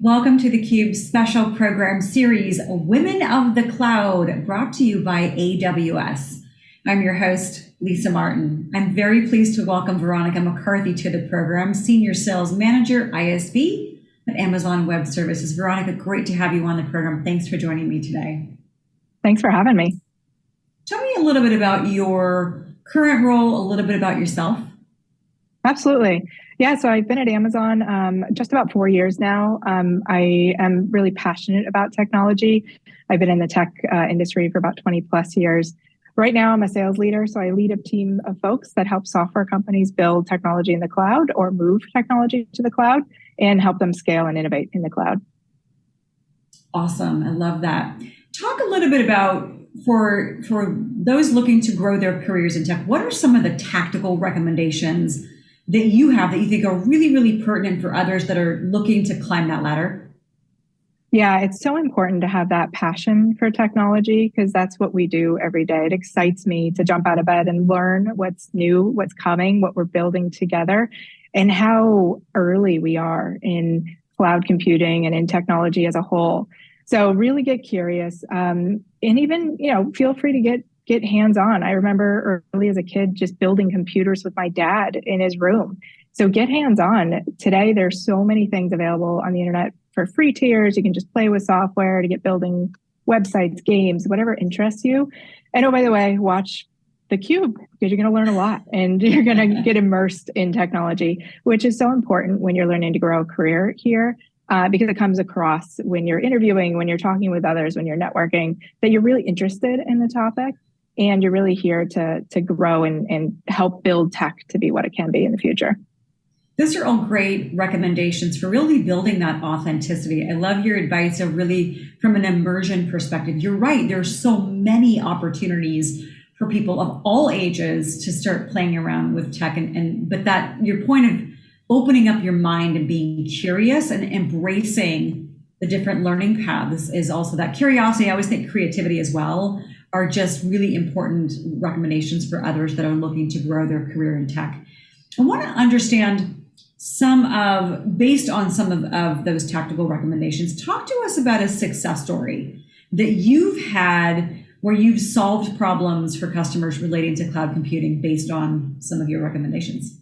Welcome to theCUBE's special program series, Women of the Cloud, brought to you by AWS. I'm your host, Lisa Martin. I'm very pleased to welcome Veronica McCarthy to the program, Senior Sales Manager, ISV at Amazon Web Services. Veronica, great to have you on the program. Thanks for joining me today. Thanks for having me. Tell me a little bit about your current role, a little bit about yourself. Absolutely. Yeah, so I've been at Amazon um, just about four years now. Um, I am really passionate about technology. I've been in the tech uh, industry for about 20 plus years. Right now, I'm a sales leader, so I lead a team of folks that help software companies build technology in the cloud or move technology to the cloud and help them scale and innovate in the cloud. Awesome. I love that. Talk a little bit about for for those looking to grow their careers in tech, what are some of the tactical recommendations that you have that you think are really, really pertinent for others that are looking to climb that ladder? Yeah, it's so important to have that passion for technology because that's what we do every day. It excites me to jump out of bed and learn what's new, what's coming, what we're building together, and how early we are in cloud computing and in technology as a whole. So really get curious, um, and even you know feel free to get get hands on. I remember early as a kid just building computers with my dad in his room. So get hands on. Today, there's so many things available on the internet for free tiers. You can just play with software to get building websites, games, whatever interests you. And oh, by the way, watch the cube because you're going to learn a lot and you're going to get immersed in technology which is so important when you're learning to grow a career here uh, because it comes across when you're interviewing when you're talking with others when you're networking that you're really interested in the topic and you're really here to to grow and, and help build tech to be what it can be in the future those are all great recommendations for really building that authenticity. I love your advice of really from an immersion perspective. You're right, there's so many opportunities for people of all ages to start playing around with tech and, and but that your point of opening up your mind and being curious and embracing the different learning paths is also that curiosity. I always think creativity as well are just really important recommendations for others that are looking to grow their career in tech. I want to understand some of, based on some of, of those tactical recommendations, talk to us about a success story that you've had where you've solved problems for customers relating to cloud computing based on some of your recommendations.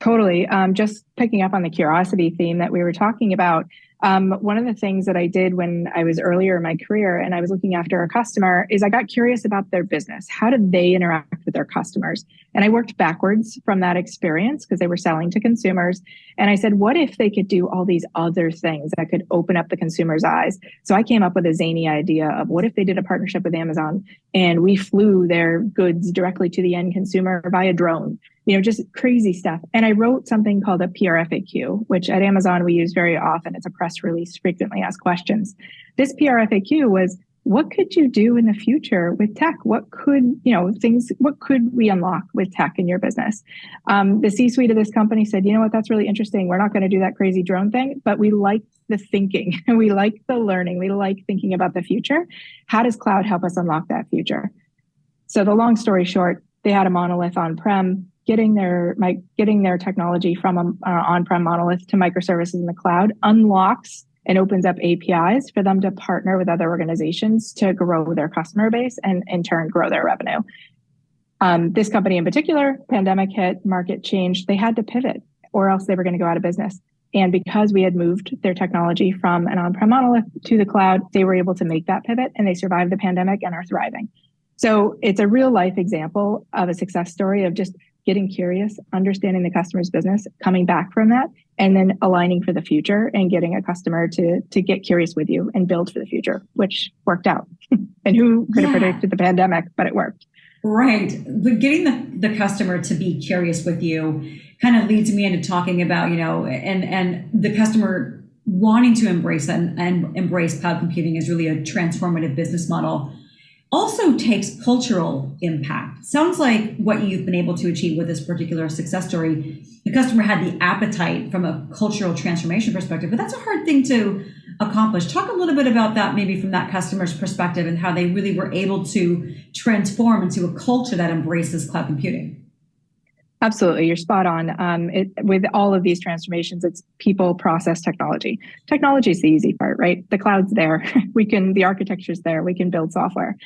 Totally. Um, just picking up on the curiosity theme that we were talking about, um, one of the things that I did when I was earlier in my career and I was looking after a customer is I got curious about their business. How did they interact with their customers? And I worked backwards from that experience because they were selling to consumers. And I said, what if they could do all these other things that could open up the consumer's eyes? So I came up with a zany idea of what if they did a partnership with Amazon and we flew their goods directly to the end consumer via drone you know, just crazy stuff. And I wrote something called a PRFAQ, which at Amazon we use very often. It's a press release, frequently asked questions. This PRFAQ was what could you do in the future with tech? What could, you know, things, what could we unlock with tech in your business? Um, the C suite of this company said, you know what, that's really interesting. We're not going to do that crazy drone thing, but we like the thinking. And we like the learning. We like thinking about the future. How does cloud help us unlock that future? So the long story short, they had a monolith on prem getting their my, getting their technology from an uh, on-prem monolith to microservices in the cloud unlocks and opens up APIs for them to partner with other organizations to grow their customer base and in turn grow their revenue. Um, this company in particular, pandemic hit, market changed. They had to pivot, or else they were going to go out of business. And because we had moved their technology from an on-prem monolith to the cloud, they were able to make that pivot, and they survived the pandemic and are thriving. So it's a real life example of a success story of just getting curious, understanding the customer's business, coming back from that, and then aligning for the future and getting a customer to to get curious with you and build for the future, which worked out. and who could have predicted the pandemic, but it worked. Right. But getting the, the customer to be curious with you kind of leads me into talking about, you know, and and the customer wanting to embrace and, and embrace cloud computing is really a transformative business model also takes cultural impact. Sounds like what you've been able to achieve with this particular success story. The customer had the appetite from a cultural transformation perspective, but that's a hard thing to accomplish. Talk a little bit about that, maybe from that customer's perspective, and how they really were able to transform into a culture that embraces cloud computing. Absolutely, you're spot on. Um, it, with all of these transformations, it's people, process, technology. Technology is the easy part, right? The cloud's there. we can, the architecture's there. We can build software.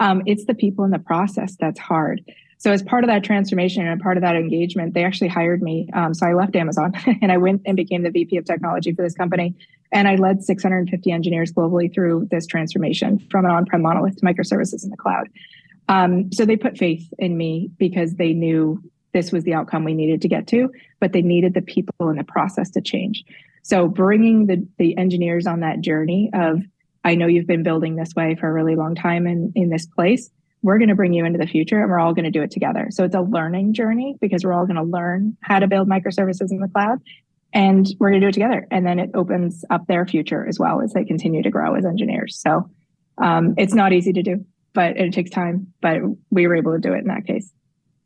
Um, it's the people in the process that's hard. So as part of that transformation and part of that engagement, they actually hired me. Um, so I left Amazon and I went and became the VP of technology for this company. And I led 650 engineers globally through this transformation from an on-prem monolith to microservices in the cloud. Um, so they put faith in me because they knew this was the outcome we needed to get to, but they needed the people in the process to change. So bringing the, the engineers on that journey of, I know you've been building this way for a really long time in, in this place. We're going to bring you into the future and we're all going to do it together. So it's a learning journey because we're all going to learn how to build microservices in the cloud and we're going to do it together. And then it opens up their future as well as they continue to grow as engineers. So um, it's not easy to do, but it takes time, but we were able to do it in that case.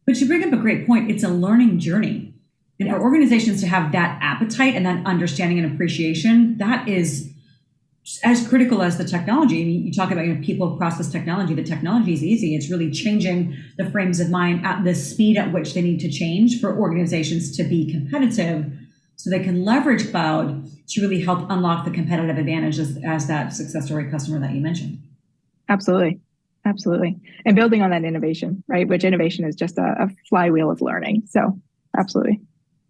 But you bring up a great point. It's a learning journey. And for organizations to have that appetite and that understanding and appreciation, that is as critical as the technology. I mean, you talk about you know, people, process, technology. The technology is easy. It's really changing the frames of mind at the speed at which they need to change for organizations to be competitive so they can leverage cloud to really help unlock the competitive advantages as, as that success story customer that you mentioned. Absolutely. Absolutely. And building on that innovation, right? Which innovation is just a, a flywheel of learning. So, absolutely.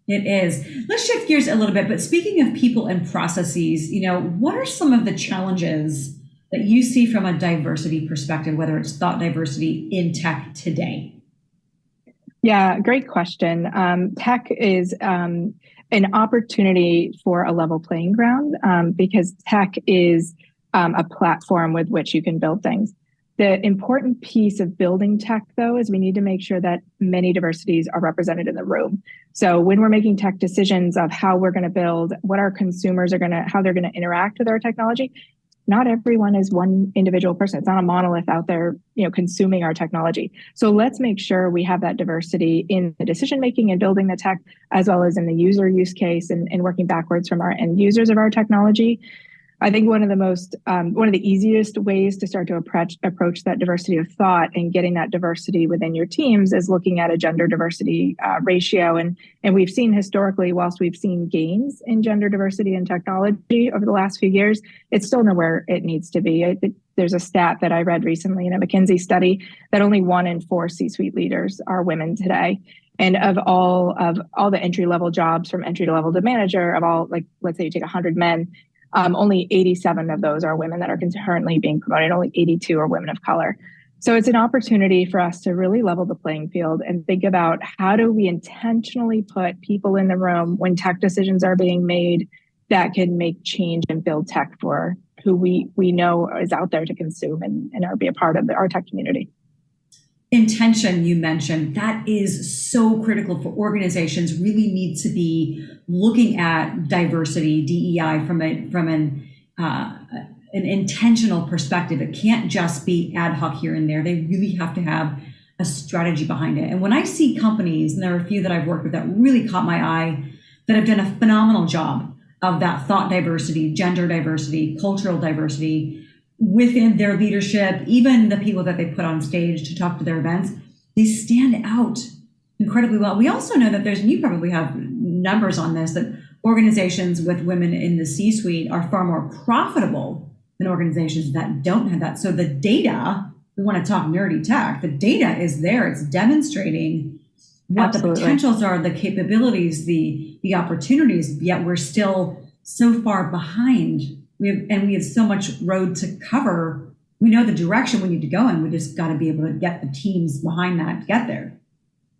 It is. Let's shift gears a little bit. But speaking of people and processes, you know, what are some of the challenges that you see from a diversity perspective, whether it's thought diversity in tech today? Yeah, great question. Um, tech is um, an opportunity for a level playing ground um, because tech is um, a platform with which you can build things. The important piece of building tech, though, is we need to make sure that many diversities are represented in the room. So when we're making tech decisions of how we're going to build, what our consumers are going to, how they're going to interact with our technology, not everyone is one individual person. It's not a monolith out there, you know, consuming our technology. So let's make sure we have that diversity in the decision making and building the tech, as well as in the user use case and, and working backwards from our end users of our technology. I think one of the most, um, one of the easiest ways to start to approach, approach that diversity of thought and getting that diversity within your teams is looking at a gender diversity uh, ratio. And, and we've seen historically, whilst we've seen gains in gender diversity in technology over the last few years, it's still nowhere it needs to be. I, there's a stat that I read recently in a McKinsey study that only one in four C-suite leaders are women today and of all of all the entry level jobs from entry to level to manager of all like let's say you take 100 men um, only 87 of those are women that are currently being promoted. Only 82 are women of color. So it's an opportunity for us to really level the playing field and think about how do we intentionally put people in the room when tech decisions are being made that can make change and build tech for who we we know is out there to consume and, and be a part of the, our tech community intention you mentioned that is so critical for organizations really need to be looking at diversity dei from a from an uh, an intentional perspective. It can't just be ad hoc here and there. They really have to have a strategy behind it. And when i see companies and there are a few that i've worked with that really caught my eye that have done a phenomenal job of that thought diversity gender diversity cultural diversity within their leadership, even the people that they put on stage to talk to their events, they stand out incredibly well. We also know that there's, and you probably have numbers on this, that organizations with women in the C suite are far more profitable than organizations that don't have that. So the data, we want to talk nerdy tech, the data is there, it's demonstrating what Absolutely. the potentials are, the capabilities, the the opportunities, yet we're still so far behind we have and we have so much road to cover. We know the direction we need to go in. We just got to be able to get the teams behind that to get there.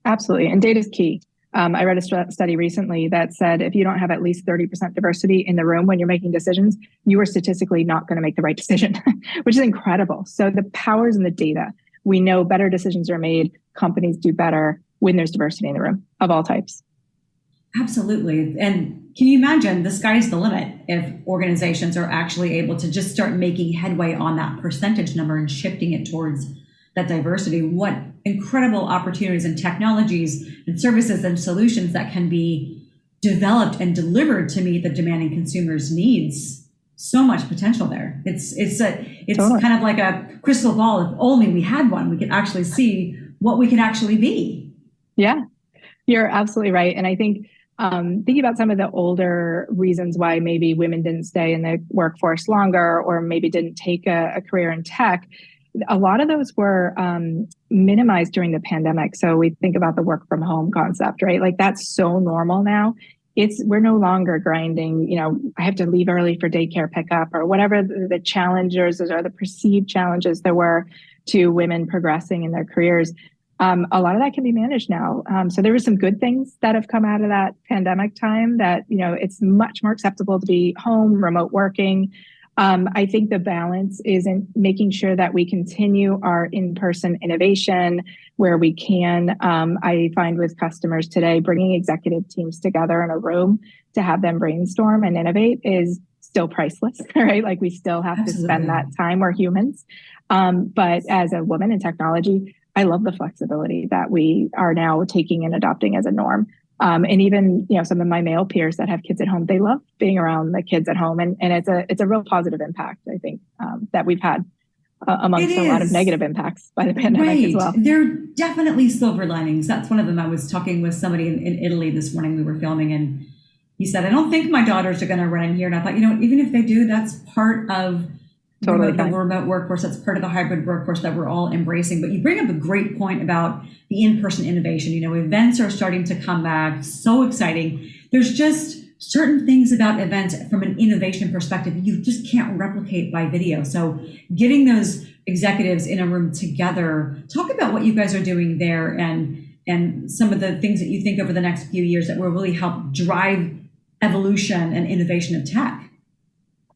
Absolutely and data is key. Um, i read a st- study recently that said if you don't have at least 30% diversity in the room when you're making decisions you are statistically not going to make the right decision which is incredible. So the powers in the data we know better decisions are made companies do better when there's diversity in the room of all types. Absolutely. And can you imagine the sky's the limit if organizations are actually able to just start making headway on that percentage number and shifting it towards that diversity? What incredible opportunities and technologies and services and solutions that can be developed and delivered to meet the demanding consumers' needs. So much potential there. It's it's a it's totally. kind of like a crystal ball. If only we had one, we could actually see what we could actually be. Yeah, You're absolutely right. And I think um, thinking about some of the older reasons why maybe women didn't stay in the workforce longer or maybe didn't take a, a career in tech, a lot of those were um, minimized during the pandemic. So we think about the work from home concept, right? Like that's so normal now. It's we're no longer grinding. You know, I have to leave early for daycare pickup or whatever the, the challenges or the perceived challenges there were to women progressing in their careers um, a lot of that can be managed now. Um, so there were some good things that have come out of that pandemic time that, you know, it's much more acceptable to be home, remote working. Um, I think the balance is in making sure that we continue our in-person innovation where we can. Um, I find with customers today, bringing executive teams together in a room to have them brainstorm and innovate is still priceless, right? Like we still have Absolutely. to spend that time. We're humans. Um, but as a woman in technology, I love the flexibility that we are now taking and adopting as a norm. Um, and even you know some of my male peers that have kids at home, they love being around the kids at home, and, and it's a it's a real positive impact I think um, that we've had uh, amongst a lot of negative impacts by the pandemic right. as well. There are definitely silver linings. That's one of them. I was talking with somebody in, in Italy this morning. We were filming, and he said, "I don't think my daughters are going to run in here." And I thought, you know, even if they do, that's part of totally remote, the remote workforce. That's part of the hybrid workforce that we're all embracing. But you bring up a great point about the in-person innovation. You know, events are starting to come back. So exciting. There's just certain things about events from an innovation perspective you just can't replicate by video. So getting those executives in a room together, talk about what you guys are doing there and and some of the things that you think over the next few years that will really help drive evolution and innovation of tech.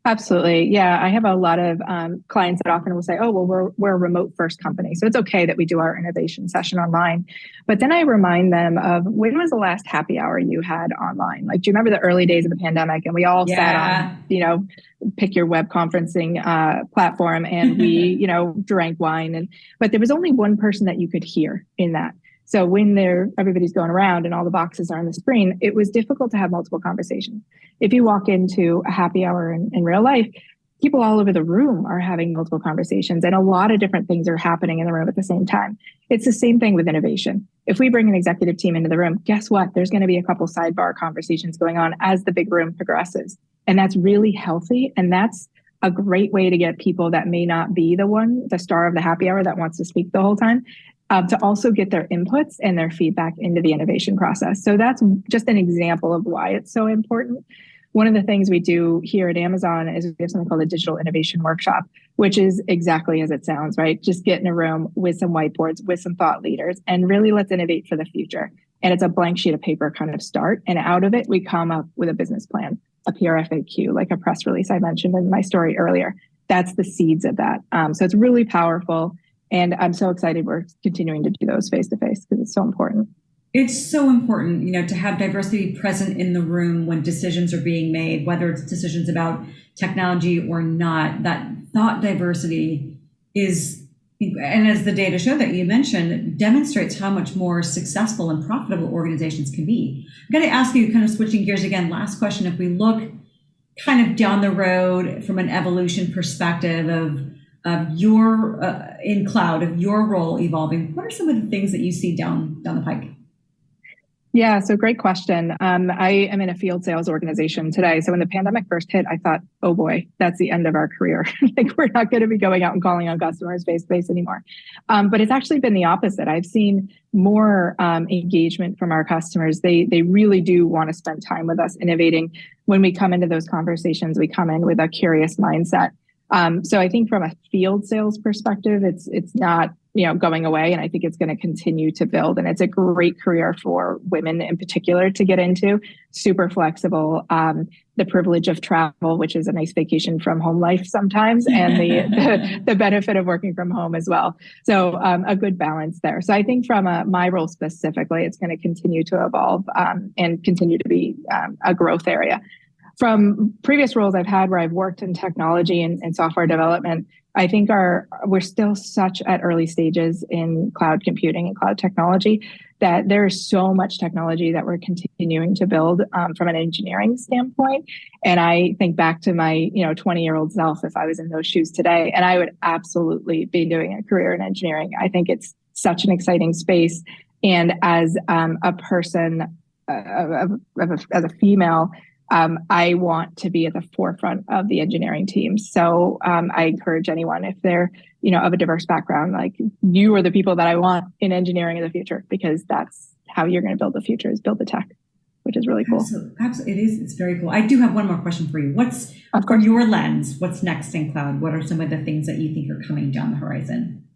Absolutely. Yeah. I have a lot of um, clients that often will say, oh, well, we're, we're a remote first company. So it's okay that we do our innovation session online. But then I remind them of when was the last happy hour you had online? Like, do you remember the early days of the pandemic and we all yeah. sat on, you know, pick your web conferencing uh, platform and we, you know, drank wine and, but there was only one person that you could hear in that. So when they're everybody's going around and all the boxes are on the screen, it was difficult to have multiple conversations. If you walk into a happy hour in, in real life, people all over the room are having multiple conversations and a lot of different things are happening in the room at the same time. It's the same thing with innovation. If we bring an executive team into the room, guess what? There's going to be a couple sidebar conversations going on as the big room progresses. And that's really healthy. And that's a great way to get people that may not be the one, the star of the happy hour that wants to speak the whole time, um, to also get their inputs and their feedback into the innovation process. So that's just an example of why it's so important. One of the things we do here at Amazon is we have something called a digital innovation workshop, which is exactly as it sounds, right? Just get in a room with some whiteboards, with some thought leaders, and really let's innovate for the future. And it's a blank sheet of paper kind of start. And out of it, we come up with a business plan, a PRFAQ, like a press release I mentioned in my story earlier. That's the seeds of that. Um, so it's really powerful. And I'm so excited we're continuing to do those face to face because it's so important. It's so important, you know, to have diversity present in the room when decisions are being made, whether it's decisions about technology or not. That thought diversity is, and as the data show that you mentioned, demonstrates how much more successful and profitable organizations can be. I'm going to ask you, kind of switching gears again, last question. If we look kind of down the road from an evolution perspective of of your uh, in cloud of your role evolving what are some of the things that you see down down the pike? Yeah so great question. Um, i am in a field sales organization today so when the pandemic first hit i thought oh boy that's the end of our career. Like we're not going to be going out and calling on customers face to face anymore. Um, but it's actually been the opposite. I've seen more um, engagement from our customers. They they really do want to spend time with us innovating. When we come into those conversations we come in with a curious mindset um, so I think from a field sales perspective, it's it's not you know going away, and I think it's going to continue to build. And it's a great career for women in particular to get into. Super flexible. Um, the privilege of travel, which is a nice vacation from home life sometimes, and the the, the, benefit of working from home as well. So um, a good balance there. So I think from a, my role specifically, it's going to continue to evolve um, and continue to be um, a growth area from previous roles I've had where I've worked in technology and, and, software development, I think our we're still such at early stages in cloud computing and cloud technology that there is so much technology that we're continuing to build um, from an engineering standpoint. And I think back to my you know 20 year old self if I was in those shoes today, and I would absolutely be doing a career in engineering. I think it's such an exciting space And as um, a person, uh, of, of a, as a female, um, I want to be at the forefront of the engineering team. So um, I encourage anyone if they're you know of a diverse background, like you are the people that I want in engineering in the future because that's how you're going to build the future is build the tech, which is really cool. Absolutely, absolutely. It is. It's very cool. I do have one more question for you. What's Of from course. your lens? What's next in cloud? What are some of the things that you think are coming down the horizon?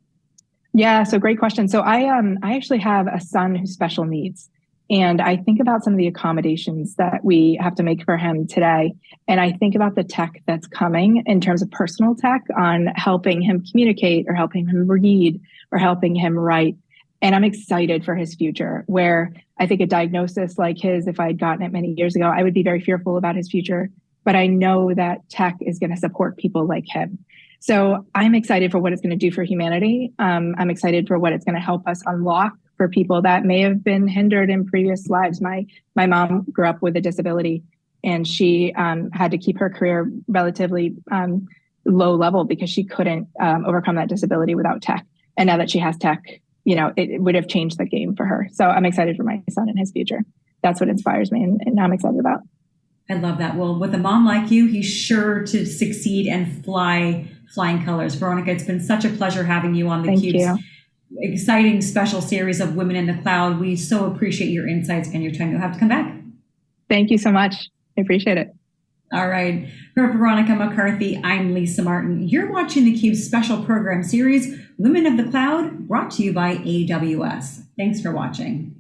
Yeah, so great question. So I um I actually have a son who's special needs. And I think about some of the accommodations that we have to make for him today. And I think about the tech that's coming in terms of personal tech on helping him communicate or helping him read or helping him write. And I'm excited for his future, where I think a diagnosis like his, if I had gotten it many years ago, I would be very fearful about his future. But I know that tech is going to support people like him. So I'm excited for what it's going to do for humanity. Um, I'm excited for what it's going to help us unlock for people that may have been hindered in previous lives. My my mom grew up with a disability, and she um, had to keep her career relatively um, low level because she couldn't um, overcome that disability without tech. And now that she has tech, you know, it, it would have changed the game for her. So I'm excited for my son and his future. That's what inspires me, and, and I'm excited about. I love that. Well, with a mom like you, he's sure to succeed and fly flying colors. Veronica, it's been such a pleasure having you on the Thank Cube's you. Exciting special series of Women in the Cloud. We so appreciate your insights and your time. You'll have to come back. Thank you so much. I appreciate it. All right. For Veronica McCarthy, I'm Lisa Martin. You're watching the Cube's special program series, Women of the Cloud, brought to you by AWS. Thanks for watching.